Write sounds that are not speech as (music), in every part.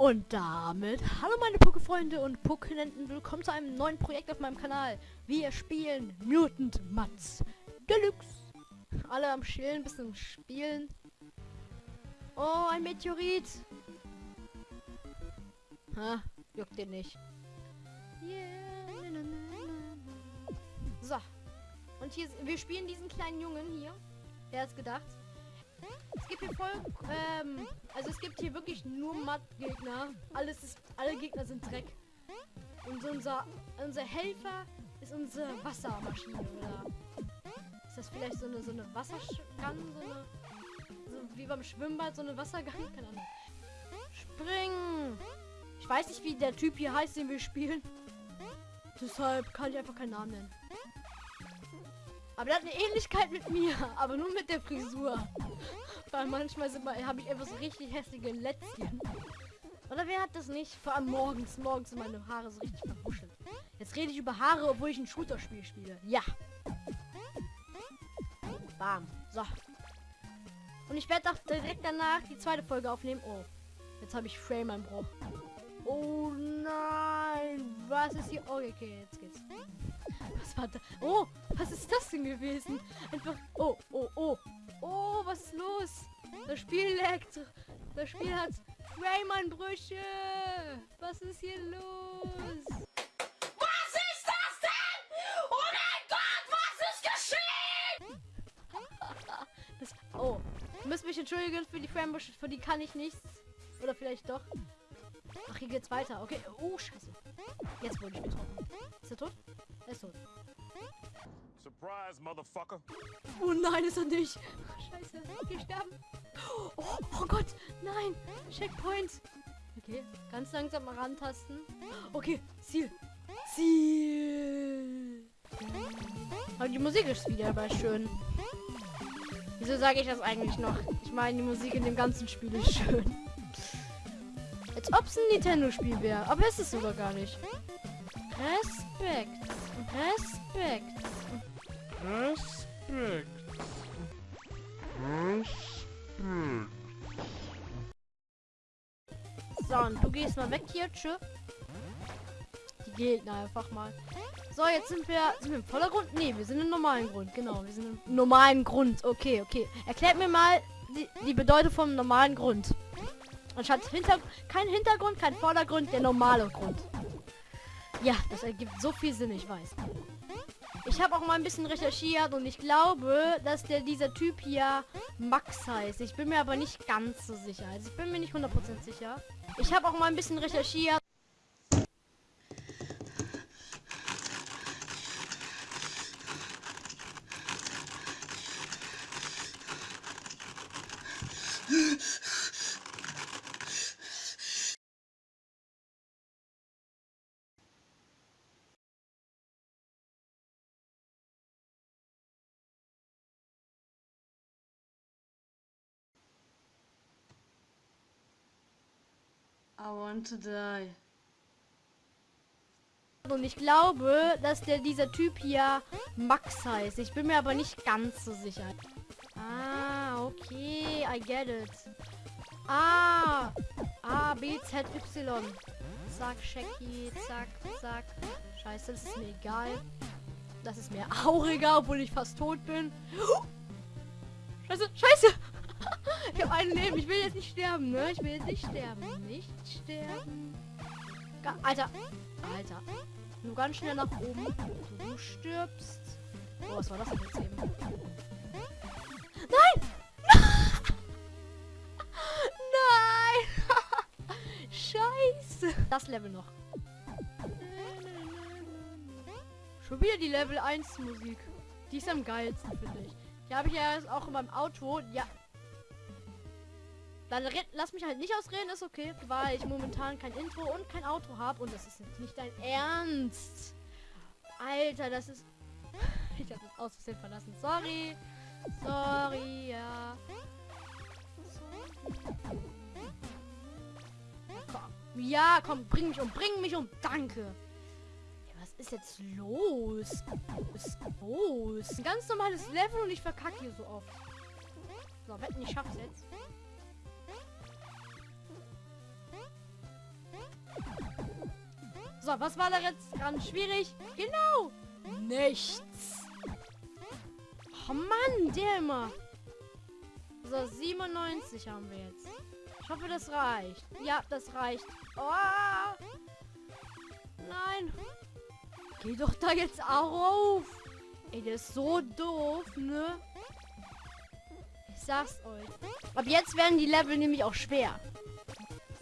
Und damit, hallo meine Pokéfreunde und Pokénenten, willkommen zu einem neuen Projekt auf meinem Kanal. Wir spielen Mutant Mats Deluxe. Alle am Chillen, bisschen spielen. Oh, ein Meteorit. Ha, juckt den nicht. Yeah. So. Und hier, wir spielen diesen kleinen Jungen hier. Der hat's gedacht. Es gibt hier voll, ähm, also es gibt hier wirklich nur Matt-Gegner. Alles ist, alle Gegner sind Dreck. Und unser, unser Helfer ist unsere Wassermaschine, oder? Ist das vielleicht so eine, so eine Wassergang, so eine, so wie beim Schwimmbad, so eine Wassergang? Keine Ahnung. Springen! Ich weiß nicht, wie der Typ hier heißt, den wir spielen. Deshalb kann ich einfach keinen Namen nennen. Aber der hat eine Ähnlichkeit mit mir, aber nur mit der Frisur. Weil manchmal habe ich einfach so richtig hässliche Lätzchen. Oder wer hat das nicht? Vor allem morgens. Morgens sind meine Haare so richtig verbuschelt. Jetzt rede ich über Haare, obwohl ich ein Shooter-Spiel spiele. Ja. Bam. So. Und ich werde auch direkt danach die zweite Folge aufnehmen. Oh. Jetzt habe ich Frame-Einbruch. Oh nein. Was ist hier? Oh, okay, jetzt geht's. Was war da? Oh, was ist das denn gewesen? Einfach. Oh, oh, oh. Oh, was ist los? Das Spiel leckt. Das Spiel hat Rayman-Brüche. Was ist hier los? Was ist das denn? Oh mein Gott, was ist geschehen? das, oh, ihr müsst mich entschuldigen für die Framebrüche, für die kann ich nichts. Oder vielleicht doch. Ach, hier geht's weiter. Okay. Oh, scheiße. Jetzt wurde ich getroffen. Ist er tot? Ist tot. Surprise, Motherfucker. Oh nein, ist er nicht. Scheiße. Sterben. Oh, oh Gott. Nein. Checkpoint. Okay. Ganz langsam mal rantasten. Okay. Ziel. Ziel. Aber die Musik ist wieder aber schön. Wieso sage ich das eigentlich noch? Ich meine, die Musik in dem ganzen Spiel ist schön. Als ob es ein Nintendo-Spiel wäre. Aber es ist sogar gar nicht. Respekt. Respekt. Respekt. Respekt. So, und du gehst mal weg hier. Tschö. Die Gegner einfach mal. So, jetzt sind wir, sind wir im Vordergrund? Ne, wir sind im normalen Grund. Genau, wir sind im normalen Grund. Okay, okay. Erklärt mir mal die, die Bedeutung vom normalen Grund. Anstatt hinter kein Hintergrund, kein Vordergrund, der normale Grund. Ja, das ergibt so viel Sinn, ich weiß. Ich habe auch mal ein bisschen recherchiert und ich glaube, dass der dieser Typ hier Max heißt. Ich bin mir aber nicht ganz so sicher. Also ich bin mir nicht 100% sicher. Ich habe auch mal ein bisschen recherchiert. I want to die. Und ich glaube, dass der dieser Typ hier Max heißt. Ich bin mir aber nicht ganz so sicher. Ah, okay, I get it. Ah, A, B, Z, Y. Zack, Shaggy, zack, zack. Scheiße, das ist mir egal. Das ist mir auch egal, obwohl ich fast tot bin. (gasps) Scheiße, scheiße! Ich habe ein Leben. Ich will jetzt nicht sterben, ne? Ich will jetzt nicht sterben. Nicht sterben. Alter. Alter. Nur ganz schnell nach oben. Du stirbst. Oh, was war das denn jetzt eben? Nein! (laughs) Nein! (laughs) Scheiße. Das Level noch. Schon wieder die Level 1 Musik. Die ist am geilsten, finde ich. Die habe ich ja auch in meinem Auto. Ja, dann lass mich halt nicht ausreden, ist okay, weil ich momentan kein Intro und kein Outro habe und das ist jetzt nicht dein Ernst. Alter, das ist... (laughs) Ich habe das aus Versehen verlassen. Sorry. Sorry, ja. Komm. Ja, komm, bring mich um, bring mich um. Danke. Ja, was ist jetzt los? Was ist los? Ein ganz normales Level und ich verkacke hier so oft. So, wetten, ich schaff's jetzt. So, was war da jetzt dran? Schwierig? Genau. Nichts. Oh Mann, der immer. So, 97 haben wir jetzt. Ich hoffe, das reicht. Ja, das reicht. Oh. Nein. Geh doch da jetzt auf. Ey, der ist so doof, ne? Ich sag's euch. Ab jetzt werden die Level nämlich auch schwer.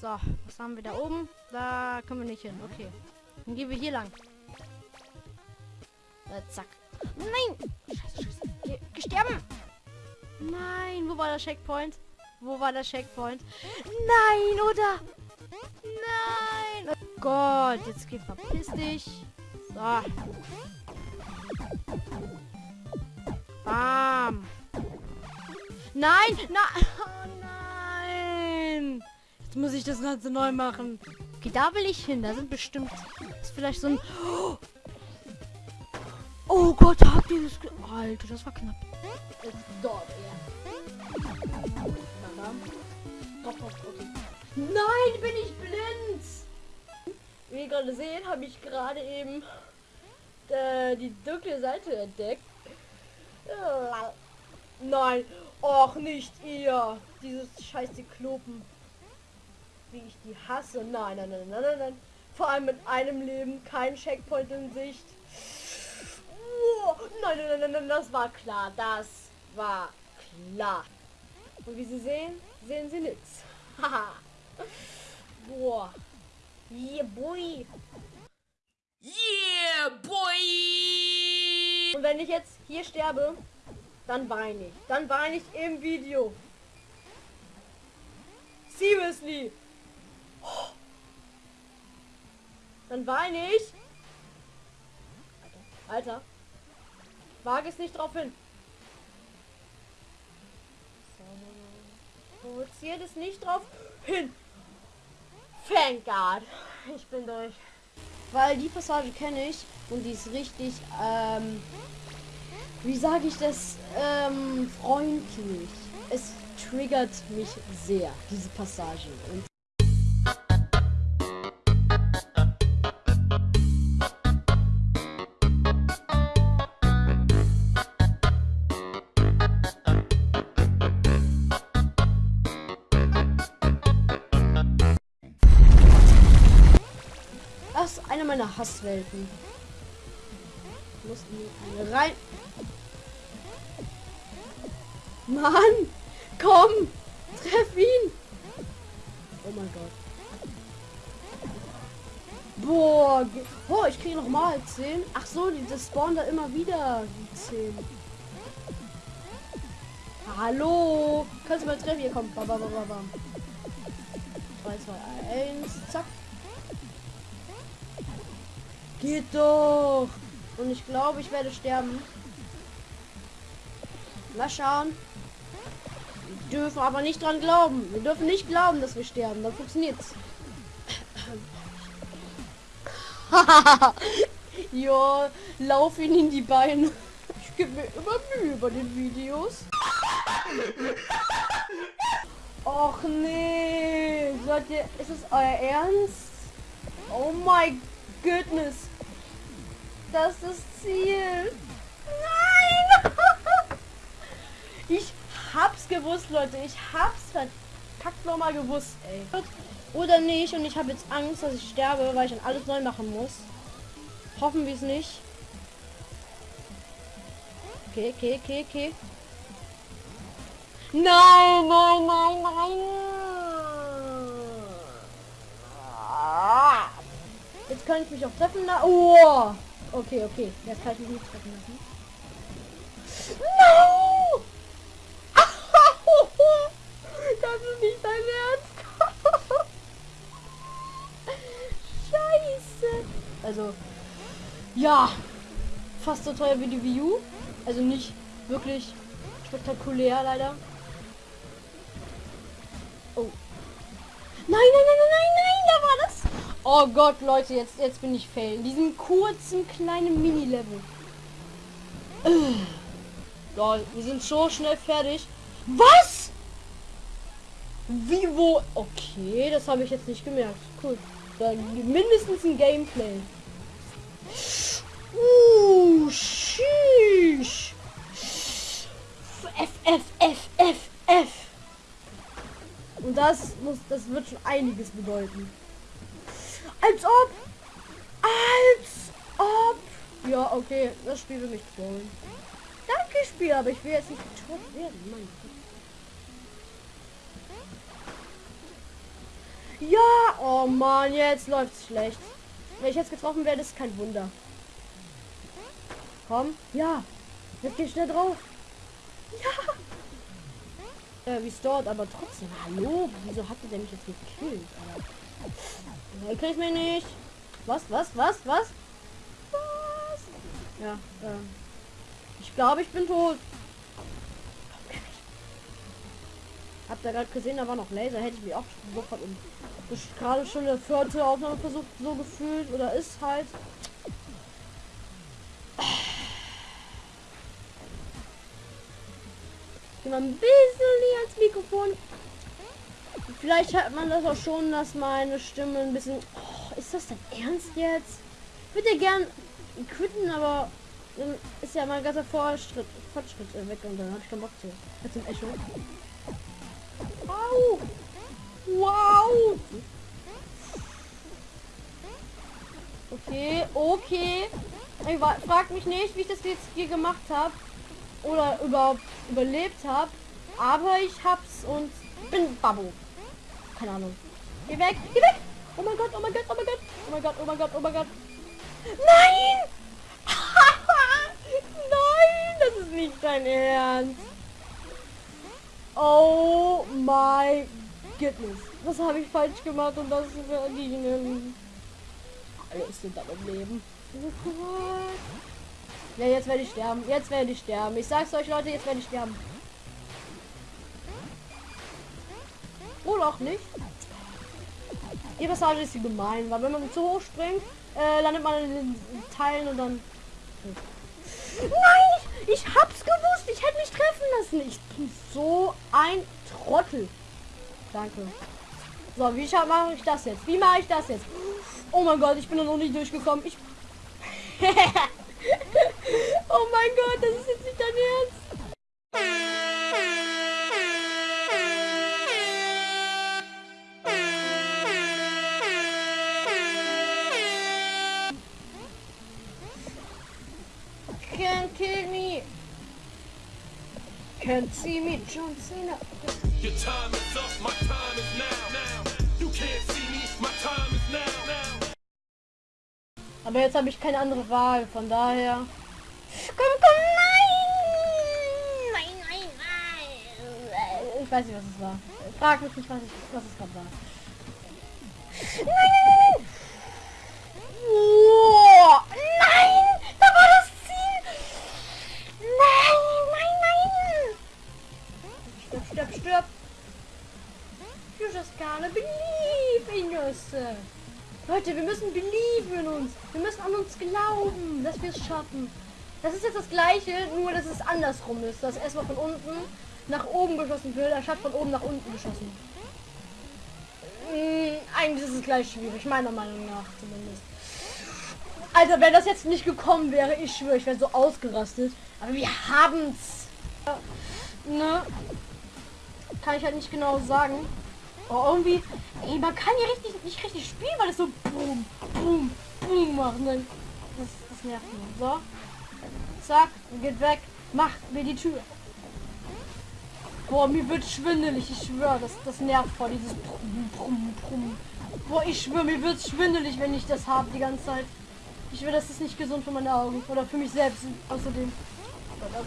So, was haben wir da oben? Da können wir nicht hin. Okay. Dann gehen wir hier lang. Äh, zack. Nein! Scheiße, gesterben! Nein, wo war der Checkpoint? Wo war der Checkpoint? Nein, oder? Nein! Oh Gott, jetzt geh verpiss dich. So. Bam. Nein, nein. (laughs) Oh nein. Jetzt muss ich das Ganze neu machen. Okay, da will ich hin. Da sind bestimmt... Ist vielleicht so ein... Oh Gott, habt ihr das... ge- Alter, das war knapp. Nein, bin ich blind. Wie ihr gerade sehen, habe ich gerade eben äh, die dunkle Seite entdeckt. Nein, och nicht ihr. Dieses scheiß Klopen. Wie ich die hasse. Nein, nein, nein, nein, nein, nein. Vor allem mit einem Leben, kein Checkpoint in Sicht. Oh, nein, nein, nein, nein, nein, das war klar. Das war klar. Und wie Sie sehen, sehen Sie nichts. Haha. Boah. Yeah, boy. Yeah, boy! Und wenn ich jetzt hier sterbe, dann weine ich. Dann weine ich im Video. Seriously. Dann weine ich. Alter. Alter. Wage es nicht drauf hin. Provoziert es nicht drauf hin. Thank God. Ich bin durch. Weil die Passage kenne ich und die ist richtig, ähm, wie sage ich das, ähm, freundlich. Es triggert mich sehr, diese Passage. Und Ich muss rein. Mann! Komm! Treff ihn! Oh mein Gott. Boah, oh, ich kriege noch mal 10. Ach so, die das spawnen da immer wieder die 10. Hallo! Kannst du mal treffen? Hier kommt. Bam, bam. 3, 2, 1, zack. Geht doch! Und ich glaube, ich werde sterben. Mal schauen. Wir dürfen aber nicht dran glauben. Wir dürfen nicht glauben, dass wir sterben. Dann funktioniert's. (laughs) ja, lauf ihn in die Beine. Ich gebe mir immer Mühe bei den Videos. Och nee. Ihr, ist es euer Ernst? Oh my goodness. Das ist Ziel. Nein! ich hab's gewusst, Leute. Ich hab's verkackt nochmal gewusst, ey. Oder nicht. Und ich habe jetzt Angst, dass ich sterbe, weil ich dann alles neu machen muss. Hoffen wir es nicht. Okay, okay, okay, okay. Nein, nein, nein, nein. Jetzt kann ich mich auch treffen lassen. Oh! Okay, okay. Jetzt kann ich mich nicht treffen lassen. No! (laughs) Das ist nicht dein Ernst. (laughs) Scheiße. Also, ja. Fast so teuer wie die Wii U. Also nicht wirklich spektakulär, leider. Oh. Nein, nein, nein, nein, nein, nein, da war. Oh Gott, Leute, jetzt, jetzt bin ich fail. In diesem kurzen kleinen Mini-Level. Äh. Lol, wir sind so schnell fertig. Was? Wie, wo? Okay, das habe ich jetzt nicht gemerkt. Cool. Dann mindestens ein Gameplay. Uh, sheesh. F, F, F, F, F. Und das muss, das wird schon einiges bedeuten. Als ob. Als ob. Ja, okay, das Spiel will mich trollen. Danke, Spiel, aber ich will jetzt nicht getrollt werden. Mein Gott. Ja, oh Mann, jetzt läuft's schlecht. Wenn ich jetzt getroffen werde, ist kein Wunder. Komm, ja. Jetzt geh schnell drauf. Ja. Äh, restored, aber trotzdem. Hallo? Wieso hatte der mich jetzt gekillt? Alter? Nee, krieg mich nicht. Was, was, was, was? Was? Ja, ähm. Ich glaube, ich bin tot. Habt ihr gerade gesehen, da war noch Laser. Hätte ich mich auch sofort gerade schon der vierte Aufnahmeversuch so gefühlt. Oder ist halt. Mal ein bisschen näher ans Mikrofon. Vielleicht hat man das auch schon, dass meine Stimme ein bisschen... Oh, ist das denn ernst jetzt? Ich würde ja gern quitten, aber dann ist ja mein ganzer Fortschritt, Fortschritt weg und dann habe ich keinen Bock zu. Jetzt Echo. Au! Wow! Okay, okay. Ich frag mich nicht, wie ich das jetzt hier gemacht habe. Oder überhaupt überlebt habe. Aber ich hab's und bin Babbo. Keine Ahnung. Geh weg, geh weg! Oh mein Gott, oh mein Gott, oh mein Gott, oh mein Gott, oh mein Gott, oh mein Gott. Nein! (laughs) Nein, das ist nicht dein Ernst. Oh my goodness. Was habe ich falsch gemacht und das verdienen? Alles sind dann im Leben. Ja, jetzt werde ich sterben. Jetzt werde ich sterben. Ich sag's euch, Leute, jetzt werde ich sterben. Oder auch nicht. Die Passage ist gemein, weil wenn man zu hoch springt, äh, landet man in den Teilen und dann... Nein! Ich, hab's gewusst! Ich hätte mich treffen lassen! Ich bin so ein Trottel. Danke. So, wie mache ich das jetzt? Wie mache ich das jetzt? Oh mein Gott, ich bin da noch nicht durchgekommen. Ich... (laughs) oh mein Gott, das ist jetzt nicht dein Ernst. Can't kill me. Can't see me, John Cena. Your time is up, my time is now. now. You can't see me, my time is now. now. Aber jetzt habe ich keine andere Wahl, von daher. Weiß nicht, was es war. Frag mich nicht, was, ich, was es gerade war. Nein, nein, nein! Oh, nein! Da war das Ziel! Nein, nein, nein! Stirb, stirb, stirb! You just gotta believe in yourself. Leute, wir müssen believe in uns. Wir müssen an uns glauben, dass wir es schaffen. Das ist jetzt das gleiche, nur dass es andersrum ist. Dass erstmal von unten nach oben geschossen wird, anstatt von oben nach unten geschossen. Hm, eigentlich ist es gleich schwierig, meiner Meinung nach zumindest. Also wenn das jetzt nicht gekommen wäre, ich schwöre, ich wäre so ausgerastet. Aber wir haben's. Ne? Kann ich halt nicht genau sagen. Oh, irgendwie, ey, man kann hier richtig, nicht richtig spielen, weil es so boom, boom, boom macht. Und dann, das, das nervt mich. So. Zack, geht weg. Macht mir die Tür. Boah, mir wird schwindelig, ich schwöre, das, das nervt voll, dieses Brumm, Brumm, Brumm. Boah, ich schwöre, mir wird schwindelig, wenn ich das habe die ganze Zeit. Ich will, das ist nicht gesund für meine Augen. Oder für mich selbst außerdem.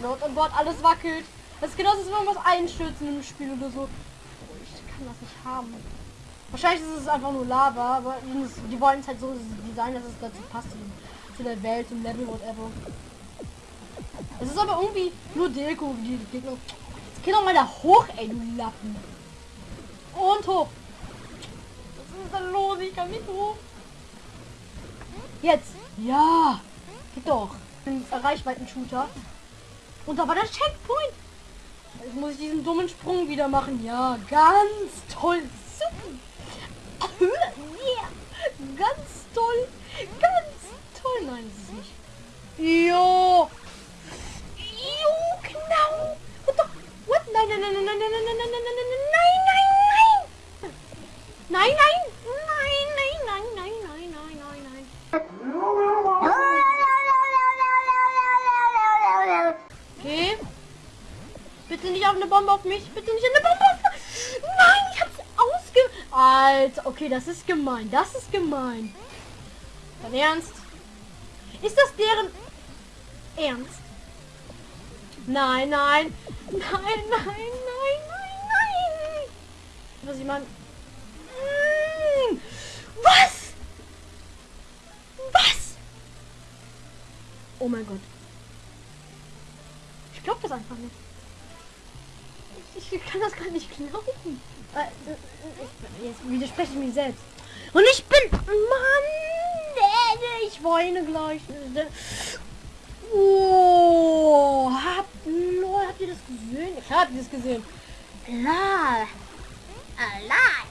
Oh Gott, alles wackelt. Das ist genauso, als wenn was einstürzen im Spiel oder so. Ich kann das nicht haben. Wahrscheinlich ist es einfach nur Lava, aber die wollen es halt so designen, dass es dazu passt. Zu der Welt, zum Level, whatever. Es ist aber irgendwie nur Deko, die Gegner. Geh doch mal da hoch, ey, du Lappen. Und hoch. Was ist da los? Ich kann nicht hoch. Jetzt. Ja. Geht doch. Ein Reichweiten-Shooter. Und da war der Checkpoint. Jetzt muss ich diesen dummen Sprung wieder machen. Ja, ganz toll. Super. Yeah. ganz toll. Ganz toll. Nein, ist nicht. Jo, Nein, nein, nein, nein, nein, nein, nein, nein, nein, nein, nein, nein, nein, nein. Nein, nein. Nein, nein, nein, nein, nein, nein, nein, nein. Okay. Bitte nicht auf eine Bombe auf mich. Bitte nicht eine Bombe auf mich. Nein, ich hab's ausge... Alter, okay, das ist gemein. Das ist gemein. Dein Ernst? Ist das deren Ernst? Nein, nein. Nein, nein, nein, nein, nein. Was ich meine... Mm, Was? Was? Oh mein Gott. Ich glaube das einfach nicht. Ich, ich kann das gar nicht glauben. Äh, äh, Jetzt widerspreche ich mich selbst. Und ich bin... Mann! äh, Ich weine gleich. Oh, lol, Habt ihr das gesehen? Ich hab das gesehen. Klar. Hm? Allah.